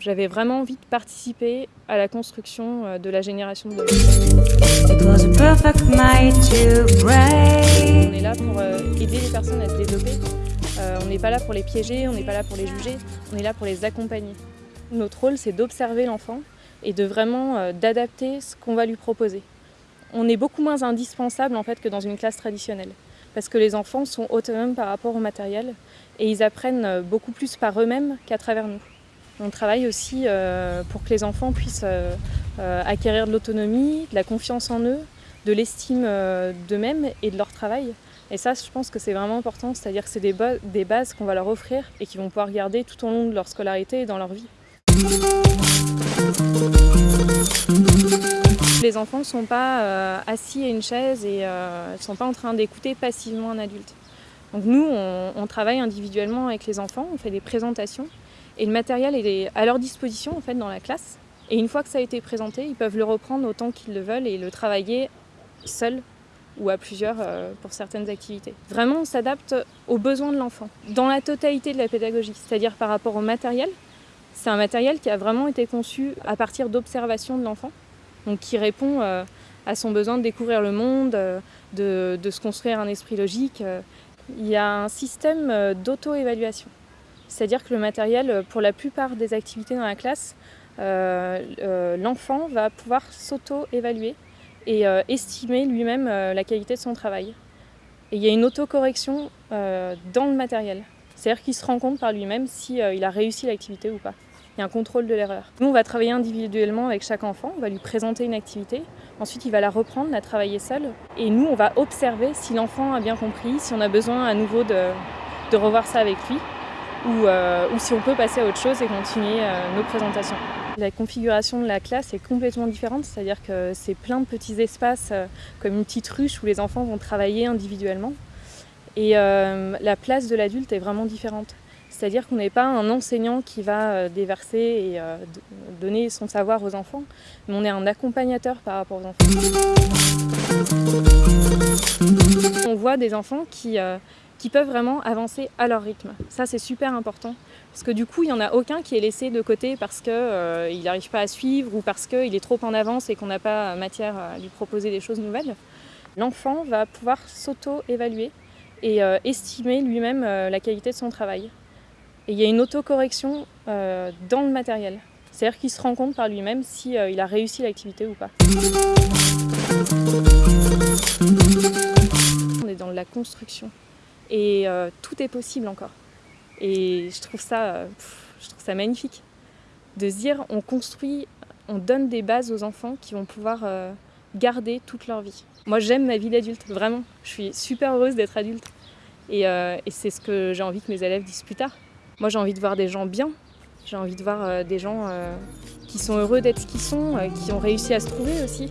J'avais vraiment envie de participer à la construction euh, de la génération de demain. On est là pour euh, aider les personnes à se développer. Euh, on n'est pas là pour les piéger, on n'est pas là pour les juger, on est là pour les accompagner. Notre rôle, c'est d'observer l'enfant et de vraiment d'adapter ce qu'on va lui proposer. On est beaucoup moins indispensable en fait que dans une classe traditionnelle parce que les enfants sont autonomes par rapport au matériel et ils apprennent beaucoup plus par eux-mêmes qu'à travers nous. On travaille aussi euh, pour que les enfants puissent euh, euh, acquérir de l'autonomie, de la confiance en eux, de l'estime d'eux-mêmes et de leur travail. Et ça, je pense que c'est vraiment important, c'est-à-dire que c'est des, des, bases qu'on va leur offrir et qu'ils vont pouvoir garder tout au long de leur scolarité et dans leur vie. Les enfants ne sont pas assis à une chaise et ne sont pas en train d'écouter passivement un adulte. Donc nous, on, travaille individuellement avec les enfants, on fait des présentations et le matériel est à leur disposition en fait dans la classe. Et une fois que ça a été présenté, ils peuvent le reprendre autant qu'ils le veulent et le travailler seul ou à plusieurs euh, pour certaines activités. Vraiment, on s'adapte aux besoins de l'enfant, dans la totalité de la pédagogie, c'est-à-dire par rapport au matériel. C'est un matériel qui a vraiment été conçu à partir d'observation de l'enfant, donc qui répond euh, à son besoin de découvrir le monde, euh, de, se construire un esprit logique. Il y a un système d'auto-évaluation. C'est-à-dire que le matériel, euh, pour la plupart des activités dans la classe, euh, euh, l'enfant va pouvoir s'auto-évaluer et estimer lui-même la qualité de son travail. Et il y a une autocorrection dans le matériel. C'est-à-dire qu'il se rend compte par lui-même s'il a réussi l'activité ou pas. Il y a un contrôle de l'erreur. Nous, on va travailler individuellement avec chaque enfant, on va lui présenter une activité, ensuite il va la reprendre, la travailler seul, et nous, on va observer si l'enfant a bien compris, si on a besoin à nouveau de, revoir ça avec lui. Euh, ou, si on peut passer à autre chose et continuer euh, nos présentations. La configuration de la classe est complètement différente, c'est-à-dire que c'est plein de petits espaces euh, comme une petite ruche où les enfants vont travailler individuellement. Et la place de l'adulte est vraiment différente. C'est-à-dire qu'on n'est pas un enseignant qui va déverser et donner son savoir aux enfants, mais on est un accompagnateur par rapport aux enfants. On voit des enfants qui qui peuvent vraiment avancer à leur rythme. Ça, c'est super important. Parce que du coup, il n'y en a aucun qui est laissé de côté parce qu'il euh, n'arrive pas à suivre ou parce qu'il est trop en avance et qu'on n'a pas matière à lui proposer des choses nouvelles. L'enfant va pouvoir s'auto-évaluer et euh, estimer lui-même euh, la qualité de son travail. Et il y a une autocorrection euh, dans le matériel. C'est-à-dire qu'il se rend compte par lui-même s'il il a réussi l'activité ou pas. On est dans la construction et euh, tout est possible encore. Et je trouve ça, euh, je trouve ça magnifique de se dire on construit, on donne des bases aux enfants qui vont pouvoir euh, garder toute leur vie. Moi j'aime ma vie d'adulte, vraiment. Je suis super heureuse d'être adulte. Et c'est ce que j'ai envie que mes élèves disent plus tard. Moi j'ai envie de voir des gens bien, j'ai envie de voir des gens qui sont heureux d'être ce qu'ils sont, qui ont réussi à se trouver aussi.